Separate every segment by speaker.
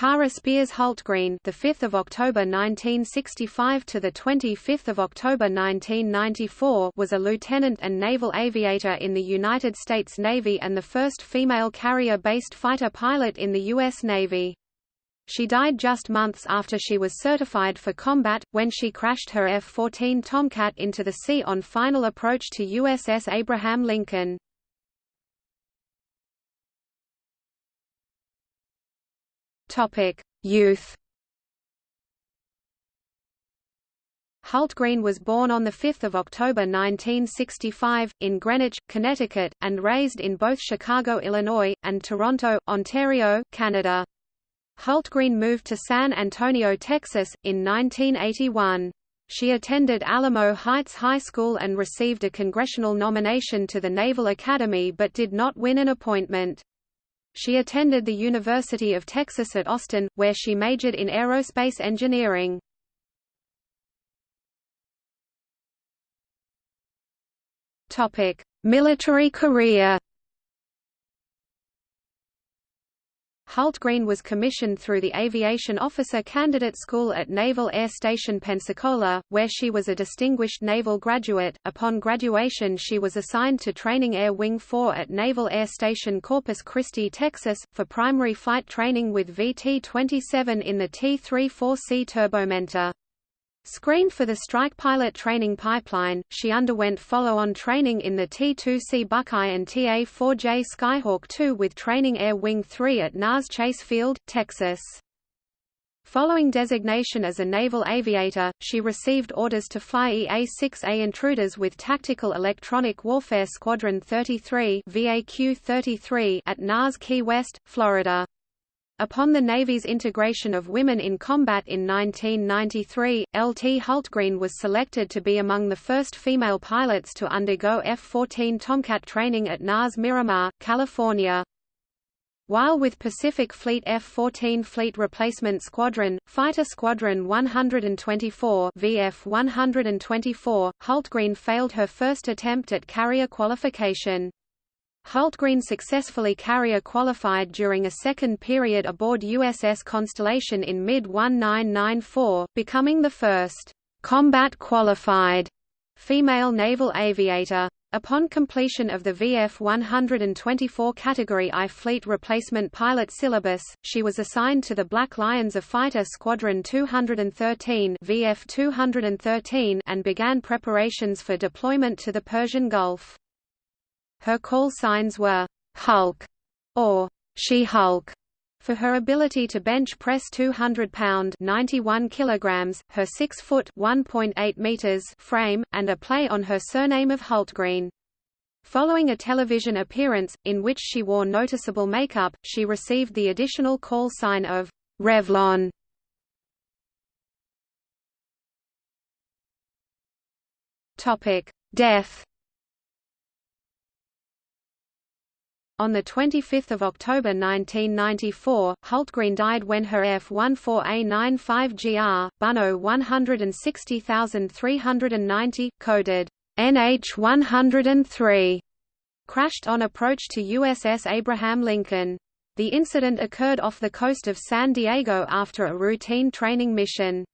Speaker 1: Kara Spears Hultgreen, the 5th of October 1965 to the 25th of October 1994, was a lieutenant and naval aviator in the United States Navy and the first female carrier-based fighter pilot in the U.S. Navy. She died just months after she was certified for combat, when she crashed her F-14 Tomcat into the sea on final approach to USS Abraham Lincoln. Topic: Youth. Hultgreen was born on 5 October 1965, in Greenwich, Connecticut, and raised in both Chicago, Illinois, and Toronto, Ontario, Canada. Hultgreen moved to San Antonio, Texas, in 1981. She attended Alamo Heights High School and received a congressional nomination to the Naval Academy but did not win an appointment. She attended the University of Texas at Austin, where she majored in aerospace engineering. Military career. Hultgreen was commissioned through the Aviation Officer Candidate School at Naval Air Station Pensacola, where she was a distinguished naval graduate. Upon graduation, she was assigned to Training Air Wing 4 at Naval Air Station Corpus Christi, Texas, for primary flight training with VT-27 in the T-34C turbomentor. Screened for the strike pilot training pipeline, she underwent follow-on training in the T-2C Buckeye and TA-4J Skyhawk II with Training Air Wing 3 at NAS Chase Field, Texas. Following designation as a naval aviator, she received orders to fly EA-6A intruders with Tactical Electronic Warfare Squadron 33 VAQ-33 at NAS Key West, Florida. Upon the Navy's integration of women in combat in 1993, L.T. Hultgreen was selected to be among the first female pilots to undergo F-14 Tomcat training at NAS Miramar, California. While with Pacific Fleet F-14 Fleet Replacement Squadron, Fighter Squadron 124 VF-124, Hultgreen failed her first attempt at carrier qualification. Hultgreen successfully carrier qualified during a second period aboard USS Constellation in mid-1994, becoming the first combat qualified female naval aviator. Upon completion of the VF-124 Category I Fleet Replacement Pilot Syllabus, she was assigned to the Black Lions of Fighter Squadron 213 VF-213 and began preparations for deployment to the Persian Gulf. Her call signs were Hulk or She-Hulk for her ability to bench press 200 pound 91 kilograms, her 6 foot 1.8 meters frame, and a play on her surname of Hultgreen. Following a television appearance, in which she wore noticeable makeup, she received the additional call sign of Revlon. Topic: Death On 25 October 1994, Hultgreen died when her F-14A95GR, BuNo 160390, coded NH-103, crashed on approach to USS Abraham Lincoln. The incident occurred off the coast of San Diego after a routine training mission.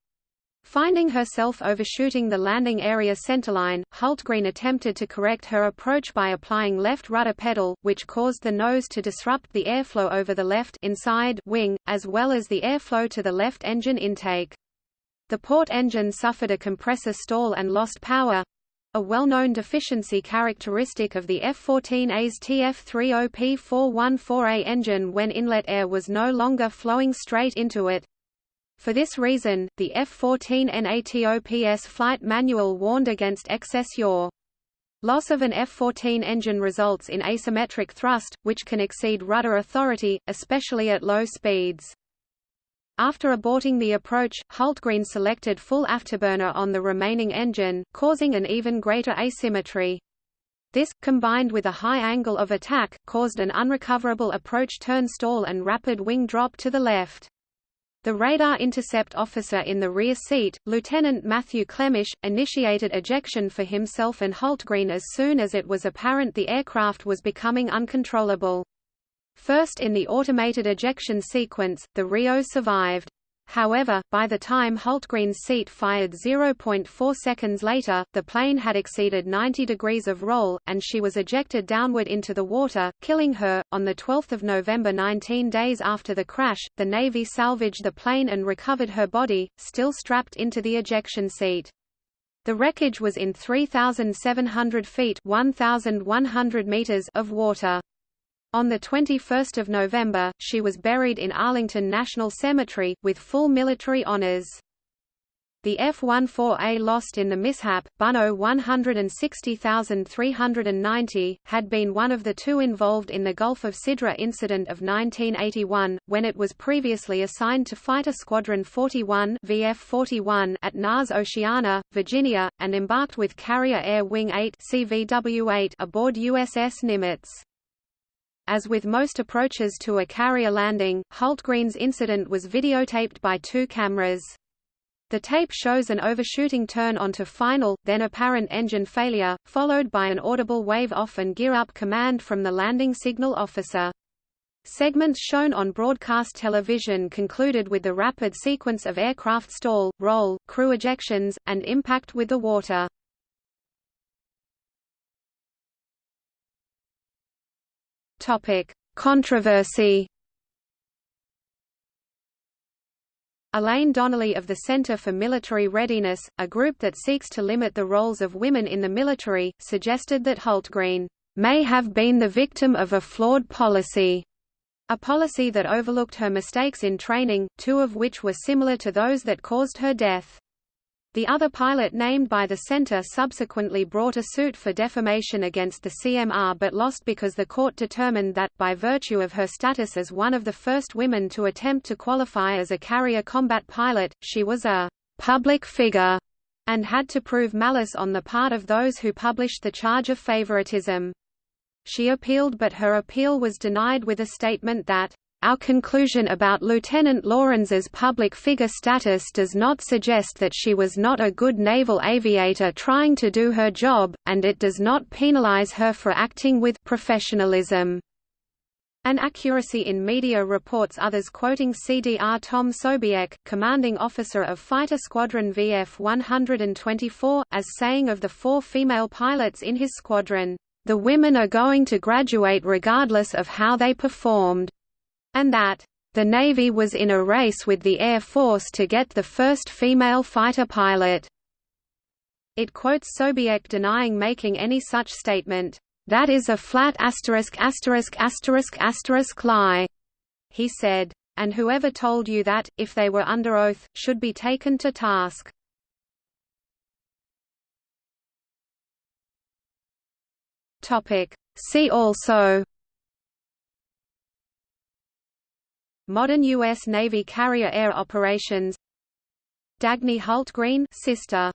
Speaker 1: Finding herself overshooting the landing area centerline, Hultgreen attempted to correct her approach by applying left rudder pedal, which caused the nose to disrupt the airflow over the left inside wing, as well as the airflow to the left engine intake. The port engine suffered a compressor stall and lost power, a well-known deficiency characteristic of the F-14A's TF-30P414A engine when inlet air was no longer flowing straight into it. For this reason, the F-14 NATOPS flight manual warned against excess yaw. Loss of an F-14 engine results in asymmetric thrust, which can exceed rudder authority, especially at low speeds. After aborting the approach, Hultgreen selected full afterburner on the remaining engine, causing an even greater asymmetry. This, combined with a high angle of attack, caused an unrecoverable approach turn stall and rapid wing drop to the left. The radar intercept officer in the rear seat, Lieutenant Matthew Klemish, initiated ejection for himself and Hultgreen as soon as it was apparent the aircraft was becoming uncontrollable. First in the automated ejection sequence, the RIO survived. However, by the time Hultgreen's seat fired 0.4 seconds later, the plane had exceeded 90 degrees of roll, and she was ejected downward into the water, killing her. On 12 November 19 days after the crash, the Navy salvaged the plane and recovered her body, still strapped into the ejection seat. The wreckage was in 3,700 feet 1,100 meters of water. On 21 November, she was buried in Arlington National Cemetery, with full military honors. The F-14A lost in the mishap, BuNo 160390, had been one of the two involved in the Gulf of Sidra incident of 1981, when it was previously assigned to Fighter Squadron 41 VF-41 at NAS Oceana, Virginia, and embarked with Carrier Air Wing 8 CVW-8 aboard USS Nimitz. As with most approaches to a carrier landing, Hultgreen's incident was videotaped by two cameras. The tape shows an overshooting turn onto final, then apparent engine failure, followed by an audible wave-off and gear-up command from the landing signal officer. Segments shown on broadcast television concluded with the rapid sequence of aircraft stall, roll, crew ejections, and impact with the water. Topic: Controversy. Elaine Donnelly of the Center for Military Readiness, a group that seeks to limit the roles of women in the military, suggested that Hultgreen may have been the victim of a flawed policy, a policy that overlooked her mistakes in training, two of which were similar to those that caused her death. The other pilot named by the center subsequently brought a suit for defamation against the CMR but lost because the court determined that, by virtue of her status as one of the first women to attempt to qualify as a carrier combat pilot, she was a public figure and had to prove malice on the part of those who published the charge of favoritism. She appealed but her appeal was denied with a statement that our conclusion about Lieutenant Lohrenz's public figure status does not suggest that she was not a good naval aviator trying to do her job, and it does not penalize her for acting with professionalism. An accuracy in media reports others quoting CDR Tom Sobiech, commanding officer of Fighter Squadron VF 124, as saying of the four female pilots in his squadron, "...the women are going to graduate regardless of how they performed." And that the Navy was in a race with the Air Force to get the first female fighter pilot. It quotes Sobiech denying making any such statement. That is a flat asterisk asterisk asterisk asterisk lie, he said. And whoever told you that, if they were under oath, should be taken to task. See also Modern U.S. Navy carrier air operations Dagny Hultgreen sister